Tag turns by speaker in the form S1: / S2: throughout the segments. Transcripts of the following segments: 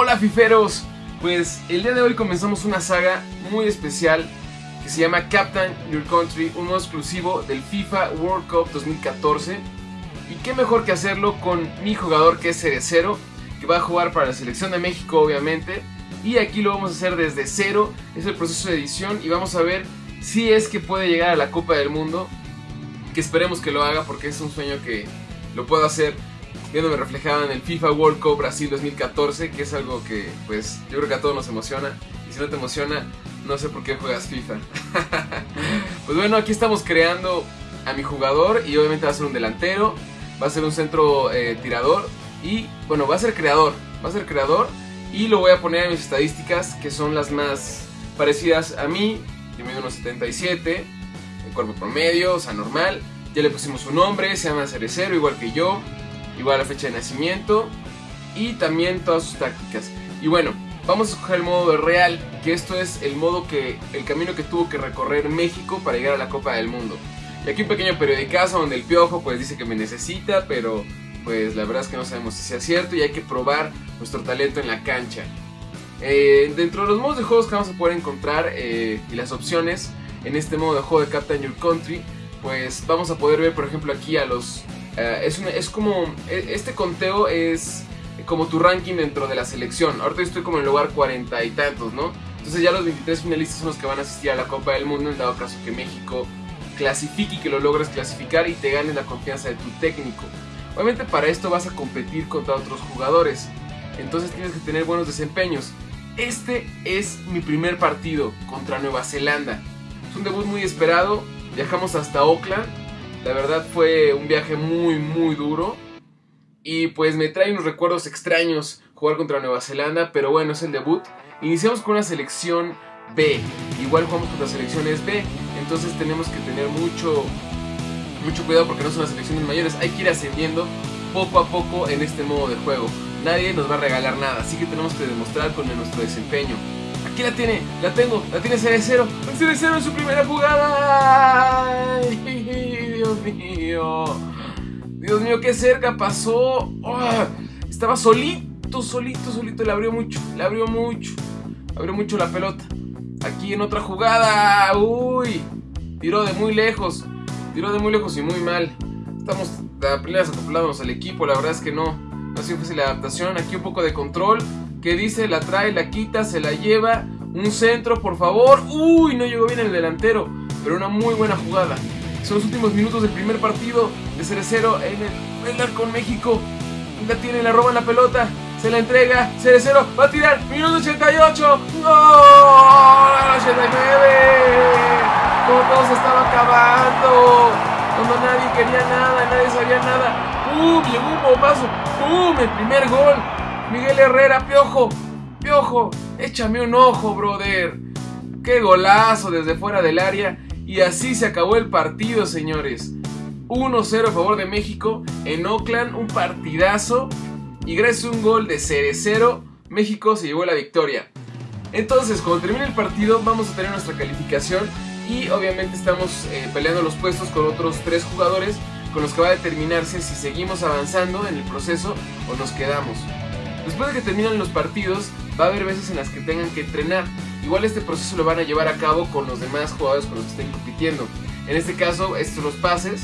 S1: Hola fiferos, pues el día de hoy comenzamos una saga muy especial que se llama Captain Your Country, un modo exclusivo del FIFA World Cup 2014. Y qué mejor que hacerlo con mi jugador que es Cerecero, que va a jugar para la selección de México obviamente. Y aquí lo vamos a hacer desde cero, es el proceso de edición y vamos a ver si es que puede llegar a la Copa del Mundo. Que esperemos que lo haga porque es un sueño que lo puedo hacer viéndome reflejado en el FIFA World Cup Brasil 2014, que es algo que pues yo creo que a todos nos emociona. Y si no te emociona, no sé por qué juegas FIFA. pues bueno, aquí estamos creando a mi jugador y obviamente va a ser un delantero, va a ser un centro eh, tirador y bueno, va a ser creador, va a ser creador y lo voy a poner en mis estadísticas que son las más parecidas a mí. Yo mido unos 77, el cuerpo promedio, o sea, normal. Ya le pusimos un nombre, se llama Cerecero, igual que yo igual la fecha de nacimiento y también todas sus tácticas. Y bueno, vamos a escoger el modo real, que esto es el modo que, el camino que tuvo que recorrer México para llegar a la Copa del Mundo. Y aquí un pequeño periodicazo donde el piojo pues dice que me necesita, pero pues la verdad es que no sabemos si sea cierto y hay que probar nuestro talento en la cancha. Eh, dentro de los modos de juegos que vamos a poder encontrar eh, y las opciones en este modo de juego de Captain Your Country, pues vamos a poder ver por ejemplo aquí a los eh, es, es como, e, este conteo es como tu ranking dentro de la selección. Ahorita estoy como en el lugar cuarenta y tantos, ¿no? Entonces ya los 23 finalistas son los que van a asistir a la Copa del Mundo en dado caso que México clasifique y que lo logres clasificar y te ganes la confianza de tu técnico. Obviamente para esto vas a competir contra otros jugadores. Entonces tienes que tener buenos desempeños. Este es mi primer partido contra Nueva Zelanda. Es un debut muy esperado. Viajamos hasta Auckland la verdad fue un viaje muy, muy duro. Y pues me trae unos recuerdos extraños jugar contra Nueva Zelanda, pero bueno, es el debut. Iniciamos con una selección B. Igual jugamos contra selecciones B, entonces tenemos que tener mucho, mucho cuidado porque no son las selecciones mayores. Hay que ir ascendiendo poco a poco en este modo de juego. Nadie nos va a regalar nada, así que tenemos que demostrar con nuestro desempeño. Aquí la tiene, la tengo, la tiene Cerecero. Cerecero en su primera jugada. Dios mío. Dios mío, qué cerca pasó. Ah, estaba solito, solito, solito. Le abrió mucho, le abrió mucho. Abrió mucho la pelota. Aquí en otra jugada. Uy. Tiró de muy lejos. Tiró de muy lejos y muy mal. Estamos apenas acoplándonos al equipo. La verdad es que no. No ha sido fácil la adaptación. Aquí un poco de control. Que dice, la trae, la quita, se la lleva. Un centro, por favor. Uy, no llegó bien el delantero. Pero una muy buena jugada. Son los últimos minutos del primer partido de Cerecero en el, el con México. La tiene, la roban la pelota. Se la entrega. Cerecero va a tirar. Minuto 88. ¡Gol! 89. Como todo se estaba acabando. Cuando nadie quería nada, nadie sabía nada. ¡Pum! Llegó un bombazo. ¡Pum! El primer gol. Miguel Herrera, piojo. Piojo. Échame un ojo, brother. Qué golazo desde fuera del área. Y así se acabó el partido, señores. 1-0 a favor de México en Oakland, un partidazo. Y gracias a un gol de Cerecero, México se llevó la victoria. Entonces, cuando termine el partido, vamos a tener nuestra calificación. Y obviamente estamos eh, peleando los puestos con otros tres jugadores con los que va a determinarse si seguimos avanzando en el proceso o nos quedamos. Después de que terminan los partidos, va a haber veces en las que tengan que entrenar. Igual este proceso lo van a llevar a cabo con los demás jugadores con los que estén compitiendo. En este caso, estos son los pases.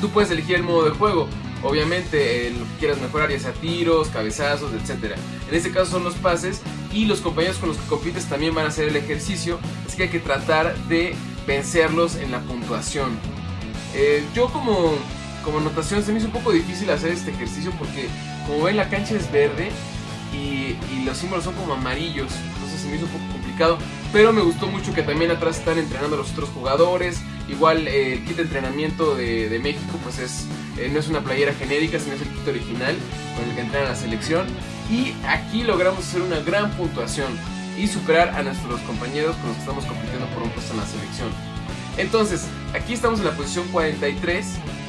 S1: Tú puedes elegir el modo de juego. Obviamente, lo que quieras mejorar, ya sea tiros, cabezazos, etc. En este caso son los pases y los compañeros con los que compites también van a hacer el ejercicio. Así que hay que tratar de vencerlos en la puntuación. Eh, yo como, como anotación se me hizo un poco difícil hacer este ejercicio porque como ven la cancha es verde y, los símbolos son como amarillos, entonces se me hizo un poco pero me gustó mucho que también atrás están entrenando los otros jugadores, igual eh, el kit de entrenamiento de, México pues es, eh, no es una playera genérica, sino es el kit original con el que entrena la selección y aquí logramos hacer una gran puntuación y superar a nuestros compañeros con los que estamos compitiendo por un puesto en la selección. Entonces, aquí estamos en la posición 43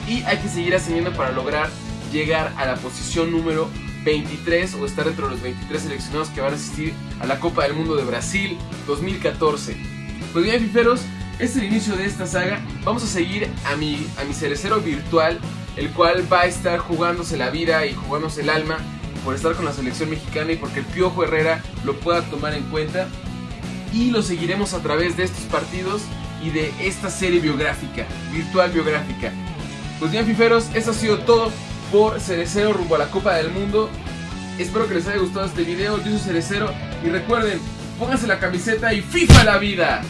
S1: y hay que seguir ascendiendo para lograr llegar a la posición número 23 o estar entre los 23 seleccionados que van a asistir a la Copa del Mundo de Brasil 2014. Pues bien, fiferos, este es el inicio de esta saga. Vamos a seguir a mi, a mi cerecero virtual, el cual va a estar jugándose la vida y jugándose el alma por estar con la selección mexicana y porque el Piojo Herrera lo pueda tomar en cuenta. Y lo seguiremos a través de estos partidos y de esta serie biográfica, virtual biográfica. Pues bien, fiferos, eso ha sido todo por Cerecero rumbo a la Copa del Mundo. Espero que les haya gustado este video. Yo soy Cerecero y recuerden, pónganse la camiseta y FIFA la vida.